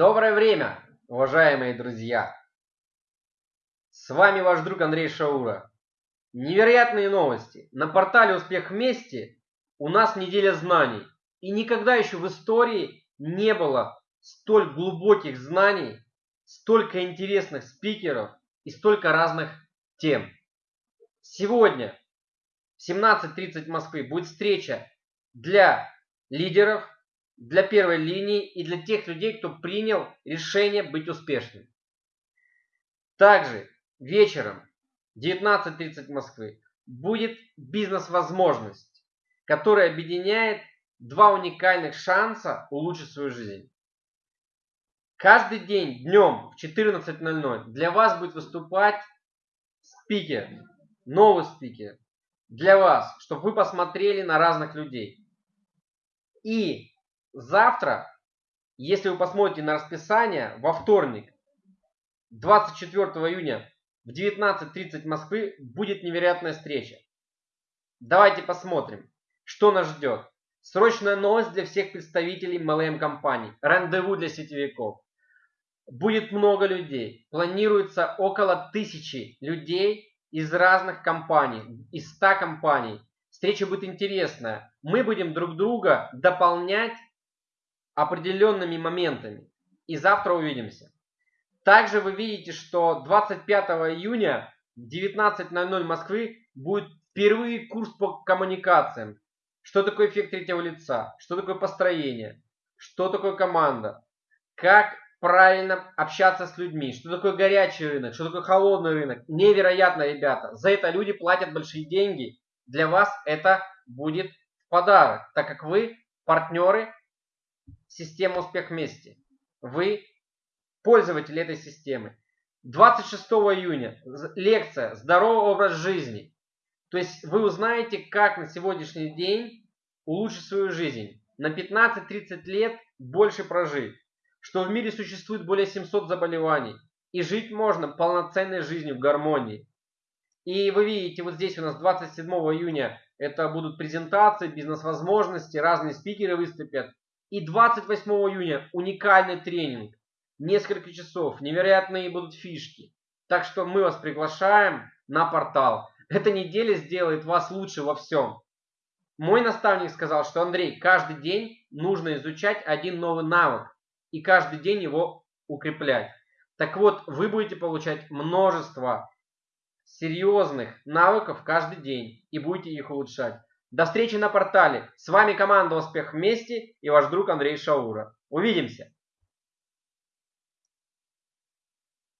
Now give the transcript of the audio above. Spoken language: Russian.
Доброе время, уважаемые друзья! С вами ваш друг Андрей Шаура. Невероятные новости. На портале «Успех вместе» у нас неделя знаний. И никогда еще в истории не было столь глубоких знаний, столько интересных спикеров и столько разных тем. Сегодня в 17.30 Москвы будет встреча для лидеров, для первой линии и для тех людей, кто принял решение быть успешным. Также вечером 19.30 Москвы будет бизнес-возможность, которая объединяет два уникальных шанса улучшить свою жизнь. Каждый день днем в 14.00 для вас будет выступать спикер, новый спикер, для вас, чтобы вы посмотрели на разных людей. И завтра, если вы посмотрите на расписание, во вторник, 24 июня в 19.30 Москвы будет невероятная встреча. Давайте посмотрим, что нас ждет. Срочная новость для всех представителей MLM компаний. Рандеву для сетевиков. Будет много людей. Планируется около тысячи людей из разных компаний, из 100 компаний. Встреча будет интересная. Мы будем друг друга дополнять определенными моментами. И завтра увидимся. Также вы видите, что 25 июня в 19.00 Москвы будет впервые курс по коммуникациям. Что такое эффект третьего лица? Что такое построение? Что такое команда? Как правильно общаться с людьми? Что такое горячий рынок? Что такое холодный рынок? Невероятно, ребята. За это люди платят большие деньги. Для вас это будет подарок, так как вы партнеры системы «Успех вместе». Вы пользователь этой системы. 26 июня лекция «Здоровый образ жизни». То есть вы узнаете, как на сегодняшний день улучшить свою жизнь. На 15-30 лет больше прожить. Что в мире существует более 700 заболеваний. И жить можно полноценной жизнью в гармонии. И вы видите, вот здесь у нас 27 июня это будут презентации, бизнес-возможности, разные спикеры выступят. И 28 июня уникальный тренинг. Несколько часов, невероятные будут фишки. Так что мы вас приглашаем на портал. Эта неделя сделает вас лучше во всем. Мой наставник сказал, что Андрей, каждый день нужно изучать один новый навык. И каждый день его укреплять. Так вот, вы будете получать множество серьезных навыков каждый день и будете их улучшать. До встречи на портале. С вами команда «Успех вместе» и ваш друг Андрей Шаура. Увидимся!